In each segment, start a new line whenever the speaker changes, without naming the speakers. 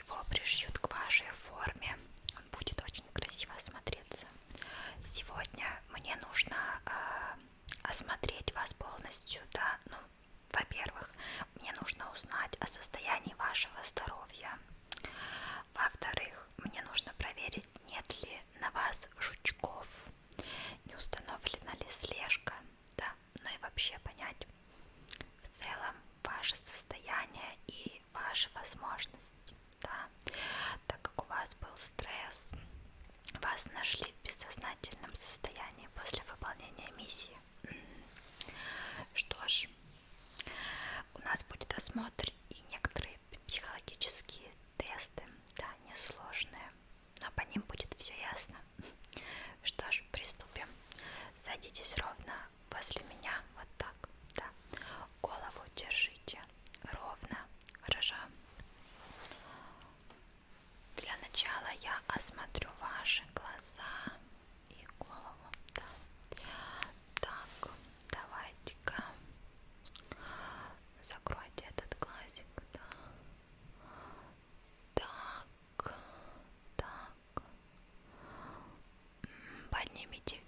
его пришьют к вашей форме. Он будет очень красиво смотреться. Сегодня мне нужно э, осмотреть вас полностью, да, ну, во-первых, мне нужно узнать о состоянии вашего здоровья. Во-вторых, мне нужно проверить, нет ли на вас жучков, не установлена ли слежка, да, ну и вообще понять в целом ваше состояние и ваши возможности. нас нашли в бессознательном 아님이지.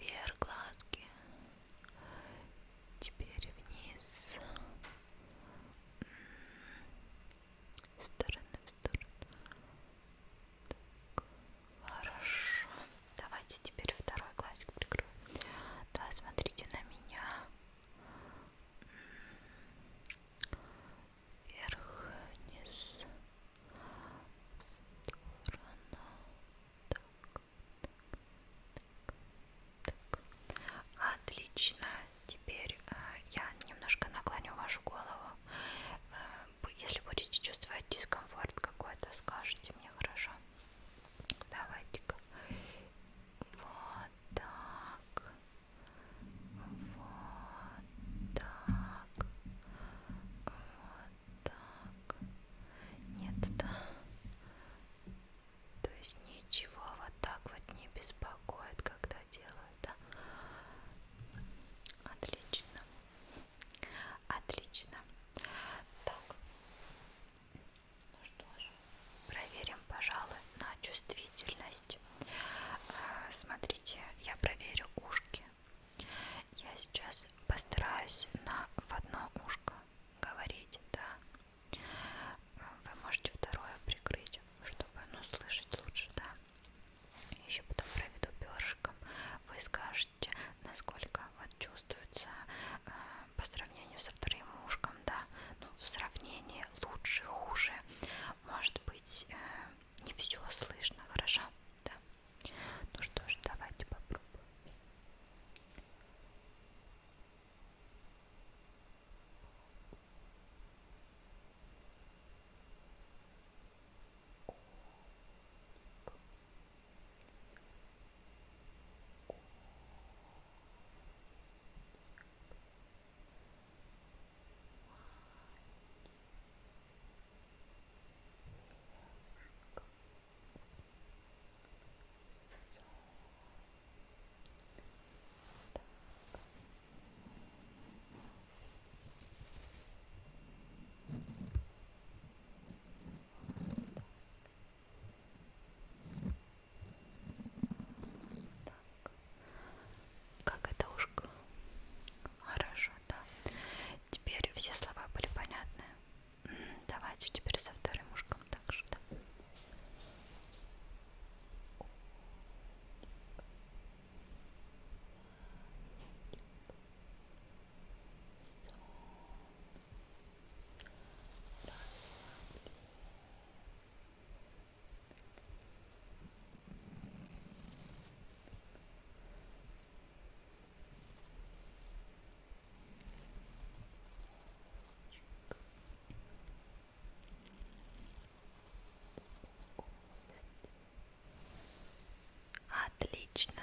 отлично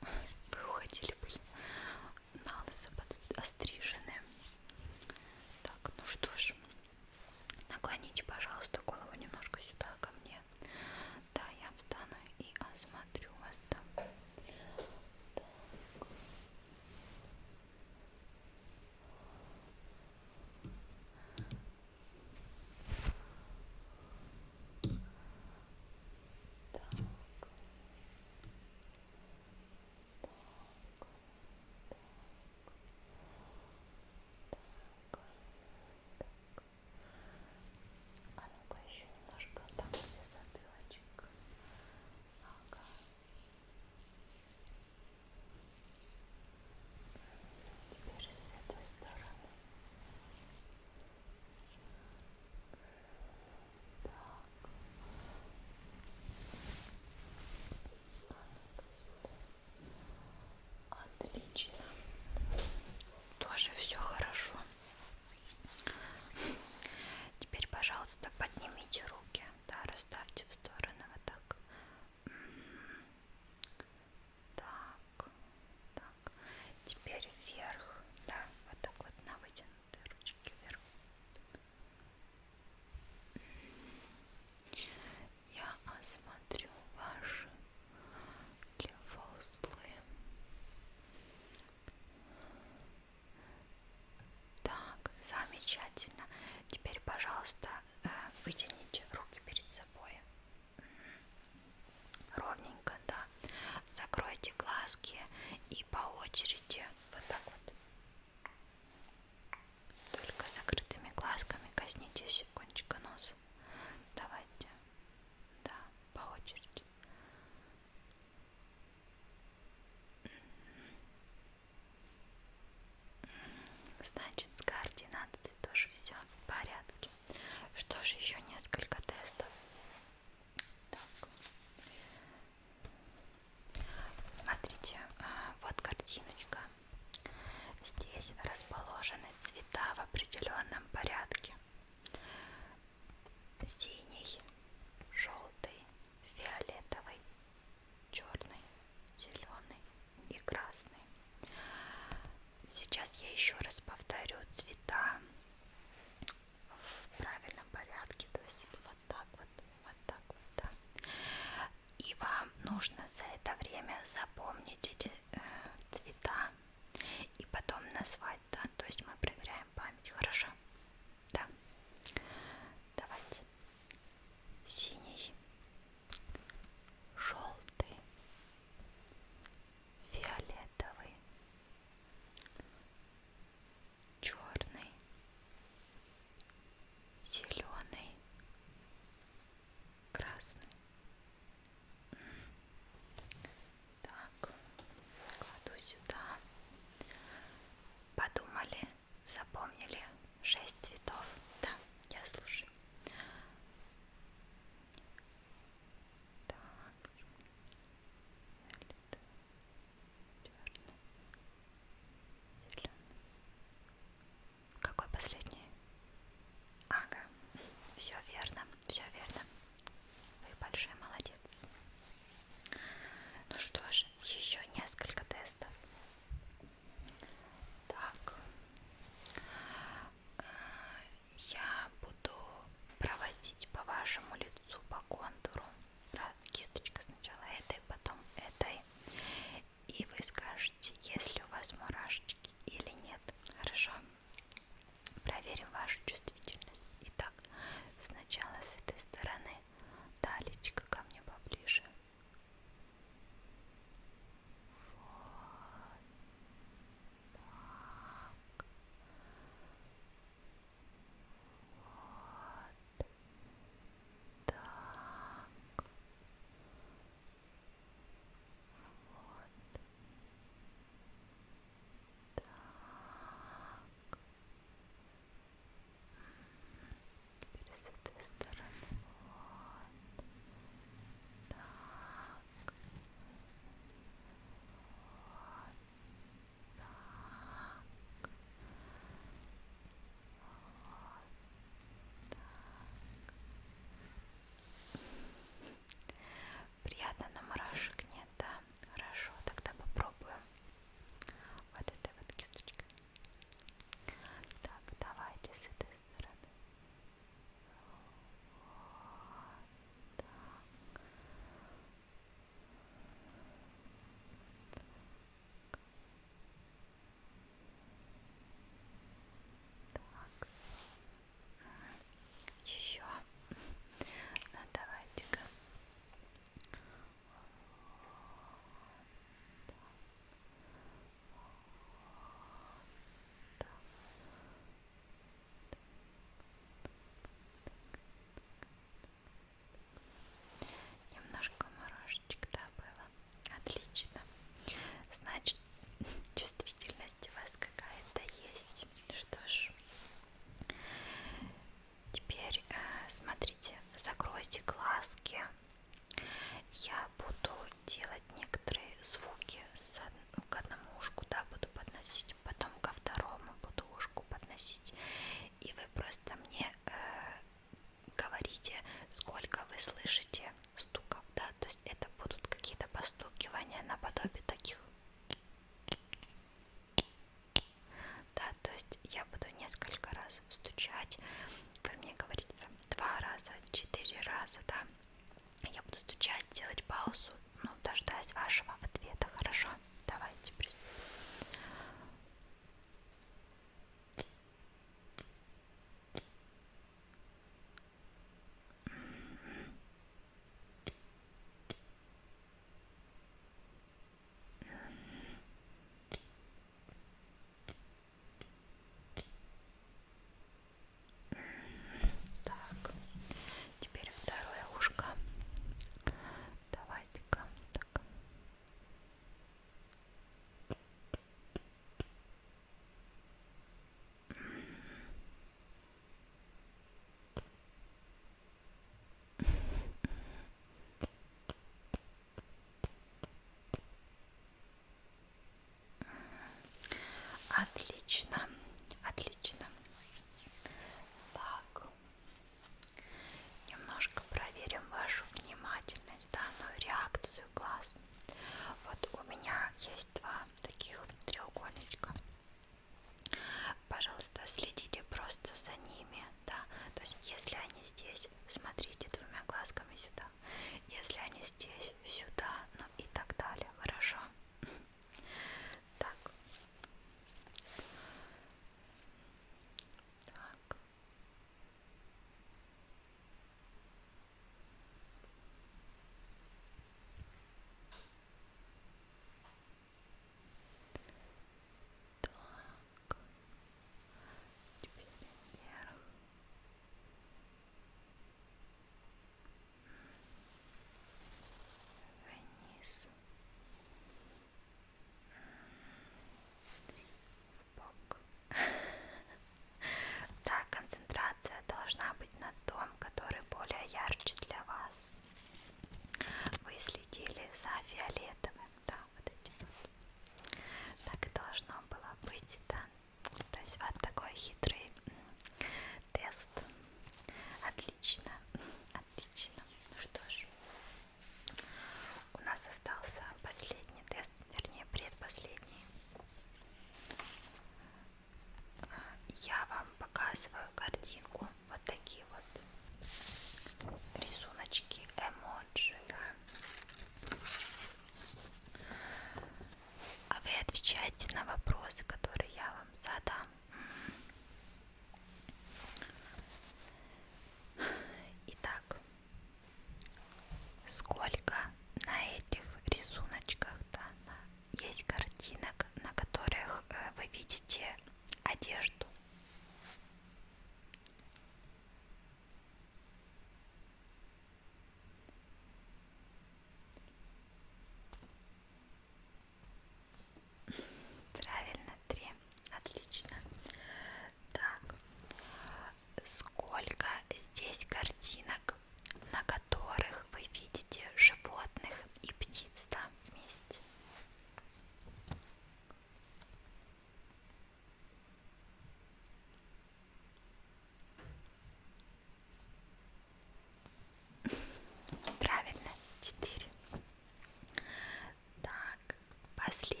последний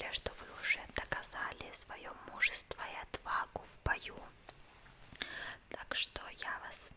более, что вы уже доказали свое мужество и отвагу в бою. Так что я вас